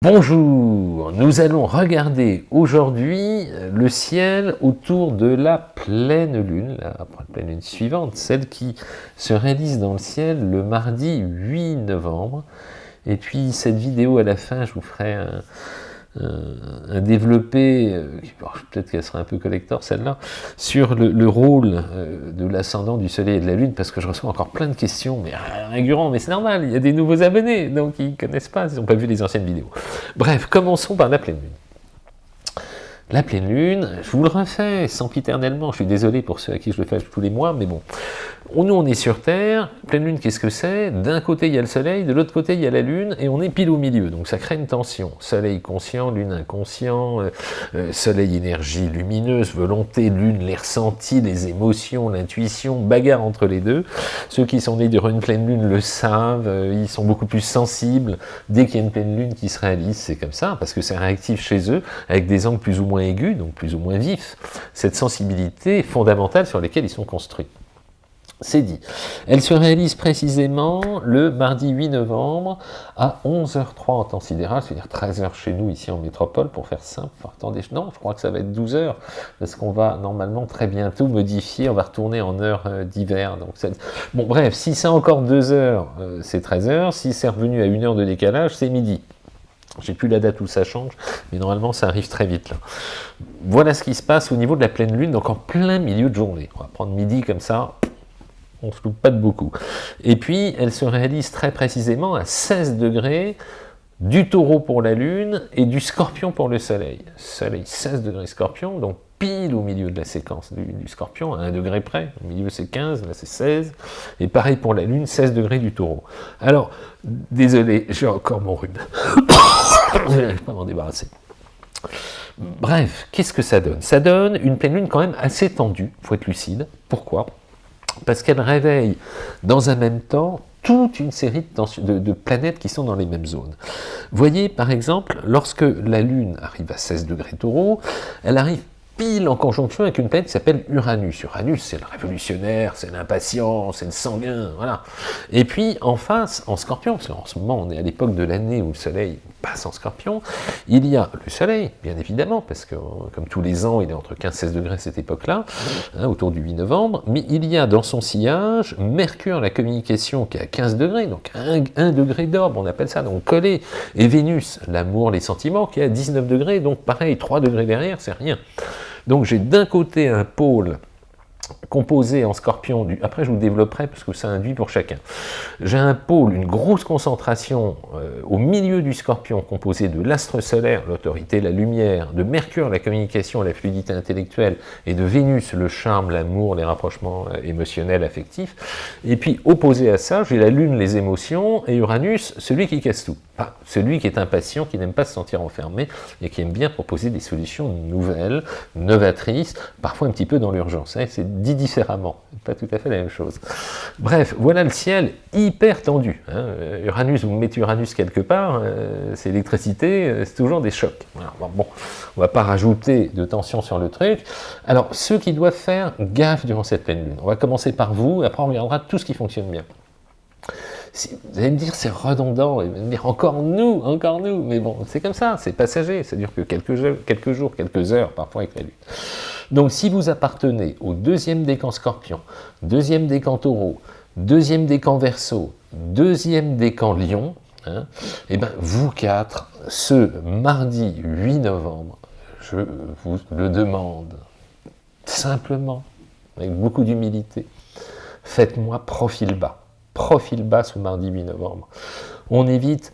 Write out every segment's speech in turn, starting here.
Bonjour, nous allons regarder aujourd'hui le ciel autour de la pleine lune, la pleine lune suivante, celle qui se réalise dans le ciel le mardi 8 novembre. Et puis cette vidéo à la fin, je vous ferai un, un, développé, euh, peut-être qu'elle sera un peu collector celle-là, sur le, rôle euh, de l'ascendant du soleil et de la lune, parce que je reçois encore plein de questions, mais récurrents, mais c'est normal, il y a des nouveaux abonnés, donc ils ne connaissent pas, ils n'ont pas vu les anciennes vidéos. Bref, commençons par la pleine lune. La pleine lune, je vous le refais sempiternellement, je suis désolé pour ceux à qui je le fais tous les mois, mais bon. Nous, on est sur Terre, pleine lune, qu'est-ce que c'est? D'un côté, il y a le soleil, de l'autre côté, il y a la lune, et on est pile au milieu, donc ça crée une tension. Soleil conscient, lune inconscient, euh, euh, soleil énergie lumineuse, volonté, lune, les ressentis, les émotions, l'intuition, bagarre entre les deux. Ceux qui sont nés durant une pleine lune le savent, euh, ils sont beaucoup plus sensibles. Dès qu'il y a une pleine lune qui se réalise, c'est comme ça, parce que c'est réactif chez eux, avec des angles plus ou moins aigus, donc plus ou moins vifs. Cette sensibilité fondamentale sur lesquelles ils sont construits. C'est dit. Elle se réalise précisément le mardi 8 novembre à 11h03 en temps sidéral, c'est-à-dire 13h chez nous ici en métropole, pour faire simple. attendez, non, je crois que ça va être 12h, parce qu'on va normalement très bientôt modifier, on va retourner en heure euh, d'hiver. Bon bref, si c'est encore 2h, euh, c'est 13h, si c'est revenu à 1 heure de décalage, c'est midi. J'ai plus la date où ça change, mais normalement ça arrive très vite là. Voilà ce qui se passe au niveau de la pleine lune, donc en plein milieu de journée. On va prendre midi comme ça, on se loupe pas de beaucoup. Et puis, elle se réalise très précisément à 16 degrés du taureau pour la lune et du scorpion pour le soleil. Soleil 16 degrés scorpion, donc pile au milieu de la séquence du, scorpion, à 1 degré près. Au milieu c'est 15, là c'est 16. Et pareil pour la lune, 16 degrés du taureau. Alors, désolé, j'ai encore mon rhume. je n'arrive pas m'en débarrasser. Bref, qu'est-ce que ça donne? Ça donne une pleine lune quand même assez tendue, il faut être lucide. Pourquoi? Parce qu'elle réveille dans un même temps toute une série de, planètes qui sont dans les mêmes zones. Voyez par exemple, lorsque la Lune arrive à 16 degrés taureau, elle arrive pile en conjonction avec une planète qui s'appelle Uranus. Uranus, c'est le révolutionnaire, c'est l'impatient, c'est le sanguin, voilà. Et puis, en face, en scorpion, parce qu'en ce moment, on est à l'époque de l'année où le soleil passe en scorpion, il y a le soleil, bien évidemment, parce que, comme tous les ans, il est entre 15 et 16 degrés cette époque-là, hein, autour du 8 novembre, mais il y a dans son sillage Mercure, la communication, qui est à 15 degrés, donc 1, degré d'orbe, on appelle ça, donc collé, et Vénus, l'amour, les sentiments, qui est à 19 degrés, donc pareil, 3 degrés derrière, c'est rien. Donc j'ai d'un côté un pôle composé en scorpion, du, après je vous développerai parce que ça induit pour chacun. J'ai un pôle, une grosse concentration euh, au milieu du scorpion composé de l'astre solaire, l'autorité, la lumière, de Mercure, la communication, la fluidité intellectuelle, et de Vénus, le charme, l'amour, les rapprochements euh, émotionnels, affectifs. Et puis opposé à ça, j'ai la Lune, les émotions, et Uranus, celui qui casse tout. Celui qui est impatient, qui n'aime pas se sentir enfermé, et qui aime bien proposer des solutions nouvelles, novatrices, parfois un petit peu dans l'urgence. Hein, c'est dit différemment, pas tout à fait la même chose. Bref, voilà le ciel hyper tendu. Hein. Uranus, vous mettez Uranus quelque part, euh, c'est l'électricité, euh, c'est toujours des chocs. bon, on va pas rajouter de tension sur le truc. Alors, ceux qui doivent faire gaffe durant cette pleine lune, on va commencer par vous, après on regardera tout ce qui fonctionne bien. vous allez me dire c'est redondant, et me dire encore nous, encore nous, mais bon, c'est comme ça, c'est passager, ça dure que quelques, quelques jours, quelques heures parfois avec la lune. Donc si vous appartenez au deuxième décan scorpion, deuxième décan taureau, deuxième décan verso, deuxième décan lion, hein, et eh ben vous quatre, ce mardi 8 novembre, je vous le demande simplement, avec beaucoup d'humilité, faites-moi profil bas. Profil bas ce mardi 8 novembre. On évite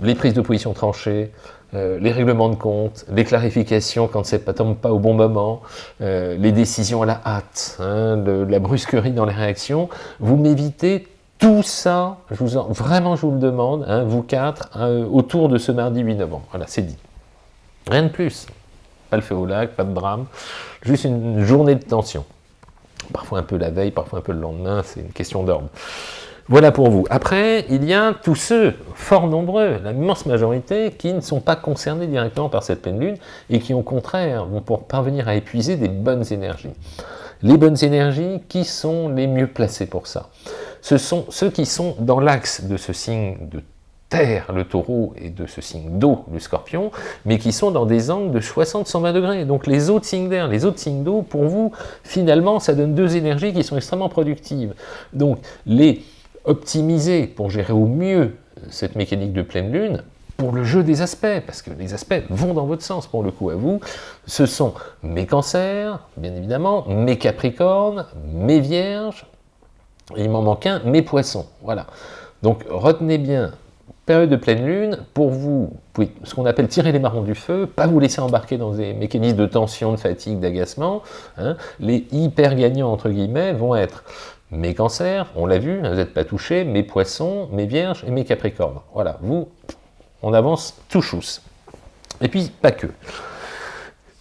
les prises de position tranchées, euh, les règlements de compte, les clarifications quand ça ne tombe pas au bon moment, euh, les décisions à la hâte, hein, la brusquerie dans les réactions, vous m'évitez tout ça, je vous vraiment je vous le demande, hein, vous quatre, hein, autour de ce mardi 8 novembre. Voilà, c'est dit. Rien de plus. Pas le feu au lac, pas de drame, juste une journée de tension. Parfois un peu la veille, parfois un peu le lendemain, c'est une question d'ordre. Voilà pour vous. Après, il y a tous ceux, fort nombreux, l'immense majorité, qui ne sont pas concernés directement par cette pleine lune et qui, au contraire, vont pour parvenir à épuiser des bonnes énergies. Les bonnes énergies, qui sont les mieux placés pour ça? Ce sont ceux qui sont dans l'axe de ce signe de terre, le taureau, et de ce signe d'eau, le scorpion, mais qui sont dans des angles de 60-120 degrés. Donc les autres signes d'air, les autres signes d'eau, pour vous, finalement, ça donne deux énergies qui sont extrêmement productives. Donc les optimiser pour gérer au mieux cette mécanique de pleine lune, pour le jeu des aspects, parce que les aspects vont dans votre sens pour le coup à vous, ce sont mes cancers, bien évidemment, mes capricornes, mes vierges, et il m'en manque un, mes poissons, voilà. Donc retenez bien, période de pleine lune, pour vous, ce qu'on appelle tirer les marrons du feu, pas vous laisser embarquer dans des mécanismes de tension, de fatigue, d'agacement, hein. les hyper gagnants, entre guillemets, vont être mes cancers, on l'a vu, vous n'êtes pas touchés, mes poissons, mes vierges et mes capricornes. Voilà, vous, on avance tout chousse. Et puis, pas que.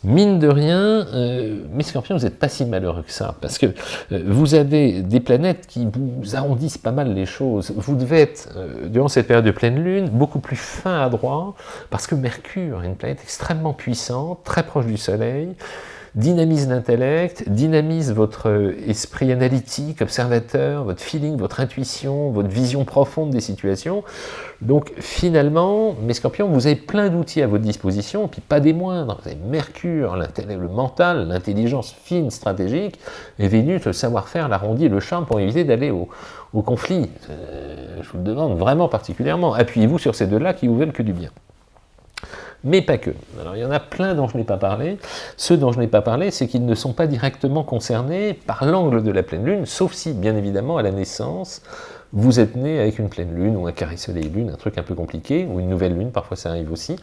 Mine de rien, euh, mes scorpions, vous n'êtes pas si malheureux que ça, parce que euh, vous avez des planètes qui vous arrondissent pas mal les choses. Vous devez être, euh, durant cette période de pleine lune, beaucoup plus fin à droit, parce que Mercure est une planète extrêmement puissante, très proche du Soleil, dynamise l'intellect, dynamise votre euh, esprit analytique, observateur, votre feeling, votre intuition, votre vision profonde des situations. Donc finalement, mes scorpions, vous avez plein d'outils à votre disposition, puis pas des moindres. Vous avez Mercure, le mental, l'intelligence fine, stratégique, et Vénus, le savoir-faire, l'arrondi, le charme pour éviter d'aller au, conflit. Euh, je vous le demande vraiment particulièrement. Appuyez-vous sur ces deux-là qui vous veulent que du bien mais pas que. Alors il y en a plein dont je n'ai pas parlé. Ceux dont je n'ai pas parlé, c'est qu'ils ne sont pas directement concernés par l'angle de la pleine lune, sauf si, bien évidemment, à la naissance, vous êtes né avec une pleine lune, ou un carré soleil-lune, un truc un peu compliqué, ou une nouvelle lune, parfois ça arrive aussi.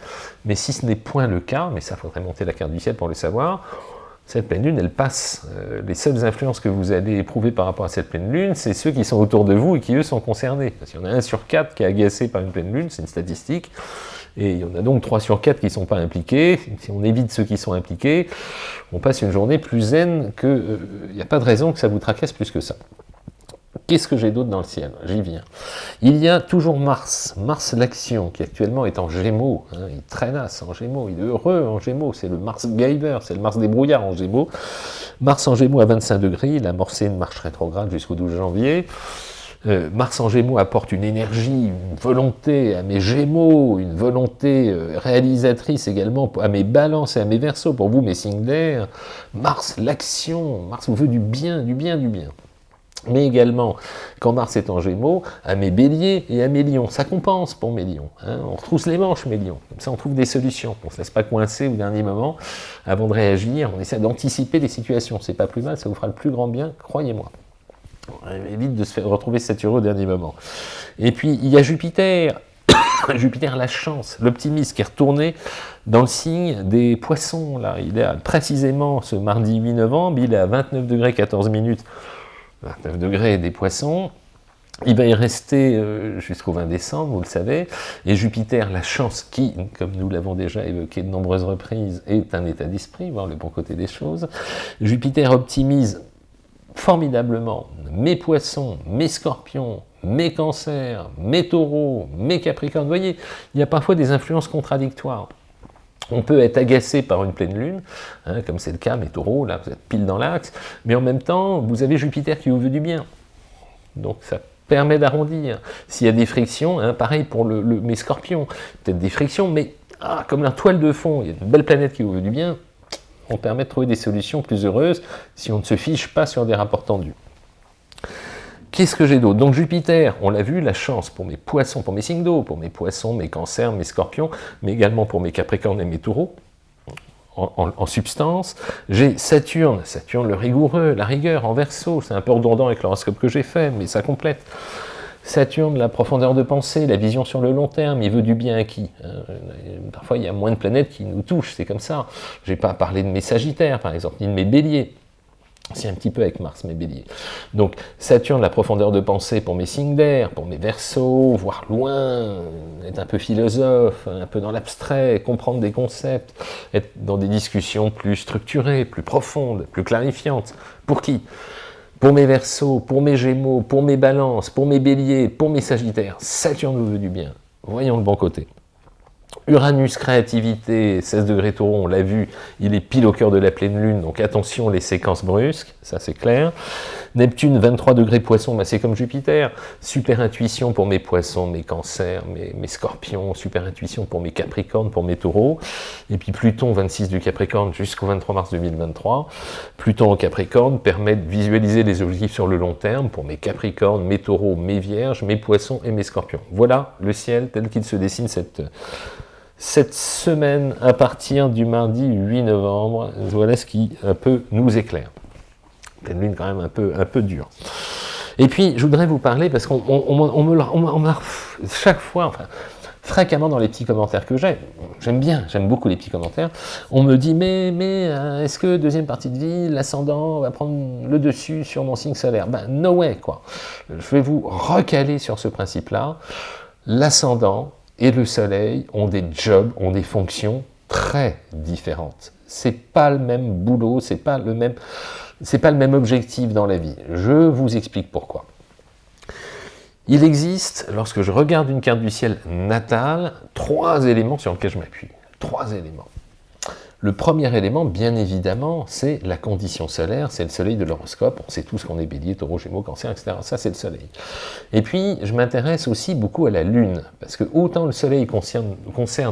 Mais si ce n'est point le cas, mais ça faudrait monter la carte du ciel pour le savoir, cette pleine lune, elle passe. Euh, les seules influences que vous allez éprouver par rapport à cette pleine lune, c'est ceux qui sont autour de vous et qui, eux, sont concernés. Parce qu'il y en a un sur quatre qui est agacé par une pleine lune, c'est une statistique. Et il y en a donc 3 sur 4 qui ne sont pas impliqués. Si on évite ceux qui sont impliqués, on passe une journée plus zen que... Euh, il n'y a pas de raison que ça vous tracasse plus que ça. Qu'est-ce que j'ai d'autre dans le ciel? J'y viens. Il y a toujours Mars, Mars l'action, qui actuellement est en Gémeaux. Hein. il traînasse en Gémeaux, il est heureux en Gémeaux. C'est le Mars Giver, c'est le Mars des brouillards en Gémeaux. Mars en Gémeaux à 25 degrés, il a amorcé une marche rétrograde jusqu'au 12 janvier. Mars en Gémeaux apporte une énergie, une volonté à mes Gémeaux, une volonté euh, réalisatrice également à mes balances et à mes versos, pour vous mes signes d'air. Mars, l'action, Mars vous veut du bien, du bien, du bien. Mais également, quand Mars est en Gémeaux, à mes béliers et à mes lions. Ça compense pour mes lions. Hein. On retrousse les manches, mes lions. Comme ça, on trouve des solutions. On ne se laisse pas coincer au dernier moment. Avant de réagir, on essaie d'anticiper des situations. C'est pas plus mal, ça vous fera le plus grand bien, croyez-moi évite de se faire retrouver saturé au dernier moment. Et puis, il y a Jupiter, Jupiter la chance, l'optimisme qui est retourné dans le signe des poissons. Là. Il est précisément ce mardi 8 novembre, il est à 29 degrés 14 minutes, 29 degrés des poissons. Il va y rester euh, jusqu'au 20 décembre, vous le savez, et Jupiter, la chance qui, comme nous l'avons déjà évoqué de nombreuses reprises, est un état d'esprit, voir le bon côté des choses. Jupiter optimise formidablement mes poissons, mes scorpions, mes cancers, mes taureaux, mes capricornes. Vous voyez, il y a parfois des influences contradictoires. On peut être agacé par une pleine lune, hein, comme c'est le cas, mes taureaux, là, vous êtes pile dans l'axe, mais en même temps, vous avez Jupiter qui vous veut du bien. Donc ça permet d'arrondir. S'il y a des frictions, hein, pareil pour mes scorpions, peut-être des frictions, mais ah, comme la toile de fond, il y a une belle planète qui vous veut du bien, on permet de trouver des solutions plus heureuses si on ne se fiche pas sur des rapports tendus. Qu'est-ce que j'ai d'autre? Donc Jupiter, on l'a vu, la chance pour mes poissons, pour mes signes d'eau, pour mes poissons, mes cancers, mes scorpions, mais également pour mes capricornes et mes taureaux, en, substance. J'ai Saturne, Saturne le rigoureux, la rigueur en verso, c'est un peu redondant avec l'horoscope que j'ai fait, mais ça complète. Saturne, la profondeur de pensée, la vision sur le long terme, il veut du bien à qui hein, Parfois, il y a moins de planètes qui nous touchent, c'est comme ça. Je n'ai pas parlé de mes sagittaires, par exemple, ni de mes béliers. C'est un petit peu avec Mars, mes béliers. Donc, Saturne, la profondeur de pensée pour mes signes d'air, pour mes versos, voir loin, être un peu philosophe, un peu dans l'abstrait, comprendre des concepts, être dans des discussions plus structurées, plus profondes, plus clarifiantes. Pour qui? Pour mes versos, pour mes gémeaux, pour mes balances, pour mes béliers, pour mes sagittaires, Saturne nous veut du bien. Voyons le bon côté. Uranus, créativité, 16 degrés on l'a vu, il est pile au cœur de la pleine lune, donc attention les séquences brusques, ça c'est clair. Neptune, 23 degrés poisson, bah, c'est comme Jupiter. Super intuition pour mes poissons, mes cancers, mes, scorpions, super intuition pour mes capricornes, pour mes taureaux. Et puis Pluton, 26 du Capricorne jusqu'au 23 mars 2023. Pluton au Capricorne permet de visualiser les objectifs sur le long terme pour mes capricornes, mes taureaux, mes vierges, mes poissons et mes scorpions. Voilà le ciel tel qu'il se dessine cette cette semaine à partir du mardi 8 novembre. Voilà ce qui un peu nous éclaire. Pleine lune quand même un peu, un peu dure. Et puis, je voudrais vous parler, parce qu'on on, me l'a chaque fois, fréquemment dans les petits commentaires que j'ai, j'aime bien, j'aime beaucoup les petits commentaires, on me dit, mais, mais euh, est-ce que deuxième partie de vie, l'ascendant va prendre le dessus sur mon signe solaire? Ben, no way, quoi. Je vais vous recaler sur ce principe-là. L'ascendant, et le soleil ont des jobs, ont des fonctions très différentes. C'est pas le même boulot, c'est pas le même, c'est pas le même objectif dans la vie. Je vous explique pourquoi. Il existe, lorsque je regarde une carte du ciel natale, trois éléments sur lesquels je m'appuie. Trois éléments. Le premier élément, bien évidemment, c'est la condition solaire, c'est le soleil de l'horoscope. On sait tous qu'on est bélier, taureau, gémeaux, cancer, etc. Ça, c'est le soleil. Et puis, je m'intéresse aussi beaucoup à la lune, parce que autant le soleil concerne,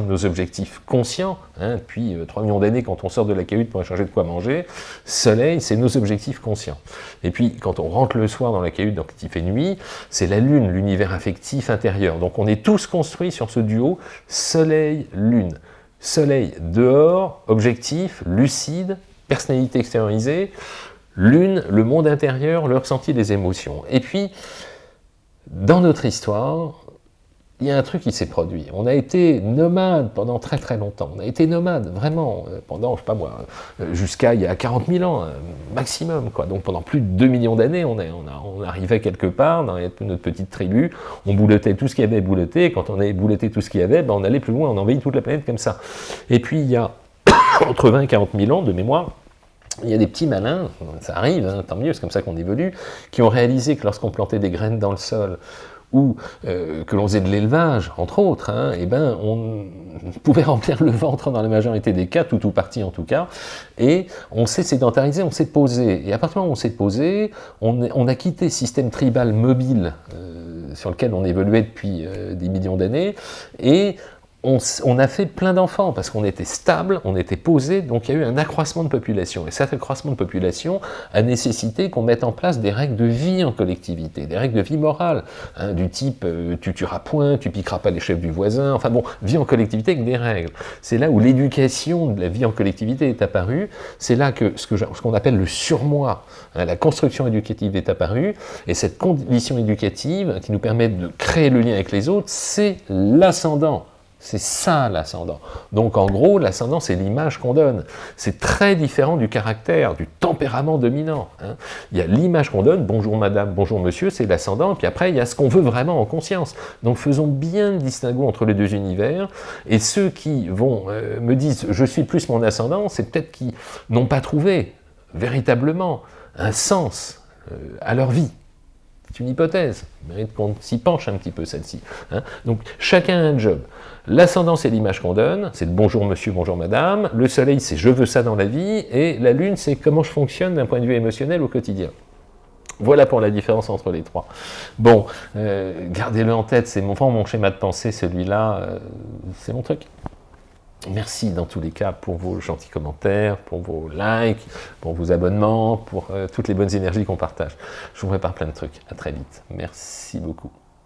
nos objectifs conscients, hein, depuis 3 euh, millions d'années, quand on sort de la cahute pour échanger de quoi manger, soleil, c'est nos objectifs conscients. Et puis, quand on rentre le soir dans la cahute, donc il fait nuit, c'est la lune, l'univers affectif intérieur. Donc, on est tous construits sur ce duo soleil-lune. Soleil dehors, objectif, lucide, personnalité extériorisée, lune, le monde intérieur, le ressenti des émotions. Et puis, dans notre histoire, il y a un truc qui s'est produit. On a été nomade pendant très très longtemps. On a été nomade, vraiment, euh, pendant, je sais pas moi, euh, jusqu'à il y a 40 000 ans, euh, maximum. Quoi. Donc pendant plus de 2 millions d'années, on, on, arrivait quelque part dans notre petite tribu, on boulotait tout ce qu'il y avait bouloté, et quand on avait bouloté tout ce qu'il y avait, ben on allait plus loin, on envahit toute la planète comme ça. Et puis il y a entre 20 et 40 000 ans de mémoire, il y a des petits malins, ça arrive, hein, tant mieux, c'est comme ça qu'on évolue, qui ont réalisé que lorsqu'on plantait des graines dans le sol, ou euh, que l'on faisait de l'élevage, entre autres, hein, eh ben, on pouvait remplir le ventre dans la majorité des cas, tout ou partie en tout cas, et on s'est sédentarisé, on s'est posé. Et à partir du moment où on s'est posé, on, a quitté le système tribal mobile euh, sur lequel on évoluait depuis euh, des millions d'années, et on, a fait plein d'enfants parce qu'on était stable, on était posé, donc il y a eu un accroissement de population. Et cet accroissement de population a nécessité qu'on mette en place des règles de vie en collectivité, des règles de vie morale, hein, du type euh, tu tueras point, tu piqueras pas les chefs du voisin, enfin bon, vie en collectivité avec des règles. C'est là où l'éducation de la vie en collectivité est apparue, c'est là que ce qu'on appelle le surmoi, hein, la construction éducative est apparue, et cette condition éducative qui nous permet de créer le lien avec les autres, c'est l'ascendant. C'est ça l'ascendant. Donc en gros, l'ascendant, c'est l'image qu'on donne. C'est très différent du caractère, du tempérament dominant. Hein. Il y a l'image qu'on donne, bonjour madame, bonjour monsieur, c'est l'ascendant, puis après il y a ce qu'on veut vraiment en conscience. Donc faisons bien le distinguo entre les deux univers, et ceux qui vont euh, me disent je suis plus mon ascendant, c'est peut-être qu'ils n'ont pas trouvé véritablement un sens euh, à leur vie. C'est une hypothèse, il mérite qu'on s'y penche un petit peu celle-ci. Hein. Donc chacun a un job. L'ascendant, c'est l'image qu'on donne, c'est le bonjour monsieur, bonjour madame. Le soleil, c'est je veux ça dans la vie. Et la lune, c'est comment je fonctionne d'un point de vue émotionnel au quotidien. Voilà pour la différence entre les trois. Bon, euh, gardez-le en tête, c'est mon, mon schéma de pensée, celui-là, euh, c'est mon truc. Merci dans tous les cas pour vos gentils commentaires, pour vos likes, pour vos abonnements, pour euh, toutes les bonnes énergies qu'on partage. Je vous prépare plein de trucs. À très vite. Merci beaucoup.